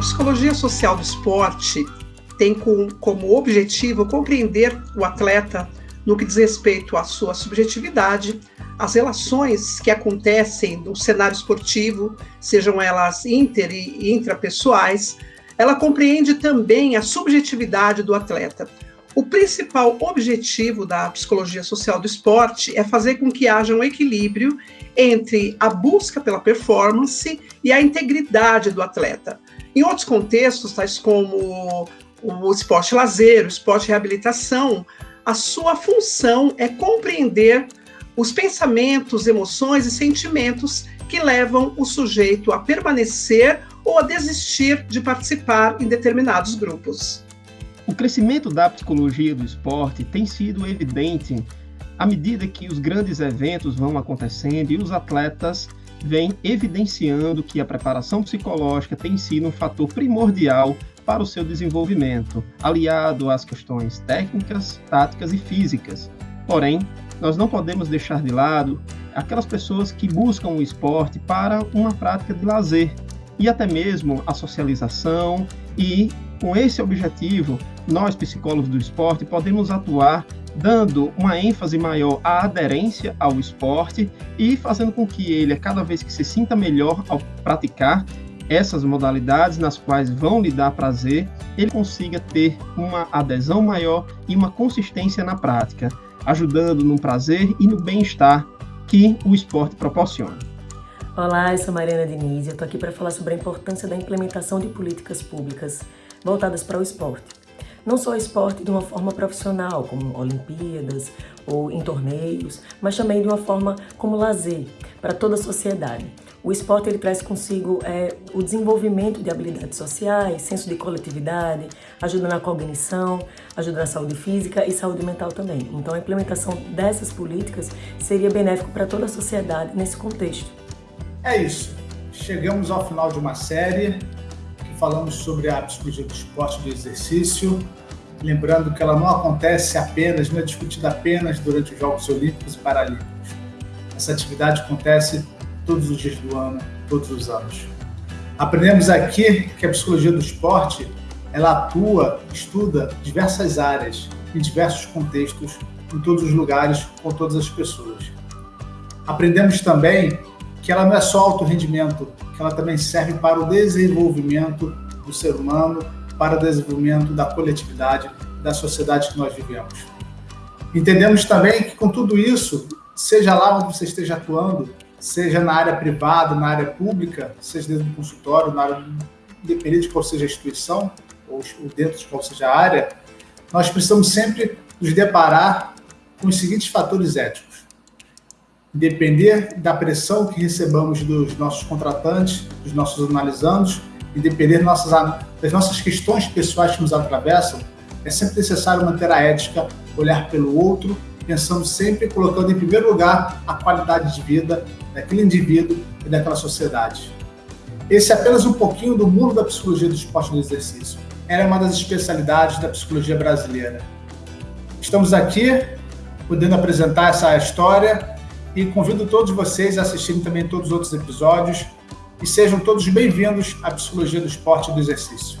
Psicologia social do esporte tem com, como objetivo compreender o atleta no que diz respeito à sua subjetividade, as relações que acontecem no cenário esportivo, sejam elas inter e intrapessoais, ela compreende também a subjetividade do atleta. O principal objetivo da psicologia social do esporte é fazer com que haja um equilíbrio entre a busca pela performance e a integridade do atleta. Em outros contextos, tais como o esporte lazer, o esporte reabilitação, a sua função é compreender os pensamentos, emoções e sentimentos que levam o sujeito a permanecer ou a desistir de participar em determinados grupos. O crescimento da psicologia do esporte tem sido evidente à medida que os grandes eventos vão acontecendo e os atletas vêm evidenciando que a preparação psicológica tem sido um fator primordial para o seu desenvolvimento, aliado às questões técnicas, táticas e físicas. Porém, nós não podemos deixar de lado aquelas pessoas que buscam o esporte para uma prática de lazer e até mesmo a socialização e com esse objetivo, nós psicólogos do esporte podemos atuar dando uma ênfase maior à aderência ao esporte e fazendo com que ele, a cada vez que se sinta melhor ao praticar, essas modalidades nas quais vão lhe dar prazer, ele consiga ter uma adesão maior e uma consistência na prática, ajudando no prazer e no bem-estar que o esporte proporciona. Olá, eu sou Mariana Diniz e eu estou aqui para falar sobre a importância da implementação de políticas públicas voltadas para o esporte. Não só esporte de uma forma profissional, como Olimpíadas ou em torneios, mas também de uma forma como lazer para toda a sociedade. O esporte ele traz consigo é, o desenvolvimento de habilidades sociais, senso de coletividade, ajuda na cognição, ajuda na saúde física e saúde mental também. Então a implementação dessas políticas seria benéfico para toda a sociedade nesse contexto. É isso. Chegamos ao final de uma série falamos sobre a psicologia do esporte do exercício. Lembrando que ela não acontece apenas, não é discutida apenas durante os Jogos Olímpicos e Paralímpicos. Essa atividade acontece todos os dias do ano, todos os anos. Aprendemos aqui que a psicologia do esporte ela atua, estuda diversas áreas, em diversos contextos, em todos os lugares, com todas as pessoas. Aprendemos também que ela não é só alto rendimento, que ela também serve para o desenvolvimento do ser humano, para o desenvolvimento da coletividade, da sociedade que nós vivemos. Entendemos também que com tudo isso, seja lá onde você esteja atuando, seja na área privada, na área pública, seja dentro do consultório, na área, independente de qual seja a instituição, ou dentro de qual seja a área, nós precisamos sempre nos deparar com os seguintes fatores éticos. Depender da pressão que recebamos dos nossos contratantes, dos nossos analisandos, e depender das nossas, questões pessoais que nos atravessam, é sempre necessário manter a ética, olhar pelo outro pensando sempre colocando em primeiro lugar a qualidade de vida daquele indivíduo e daquela sociedade. Esse é apenas um pouquinho do mundo da psicologia do esporte do exercício. Era uma das especialidades da psicologia brasileira. Estamos aqui podendo apresentar essa história e convido todos vocês a assistirem também todos os outros episódios e sejam todos bem-vindos à psicologia do esporte e do exercício.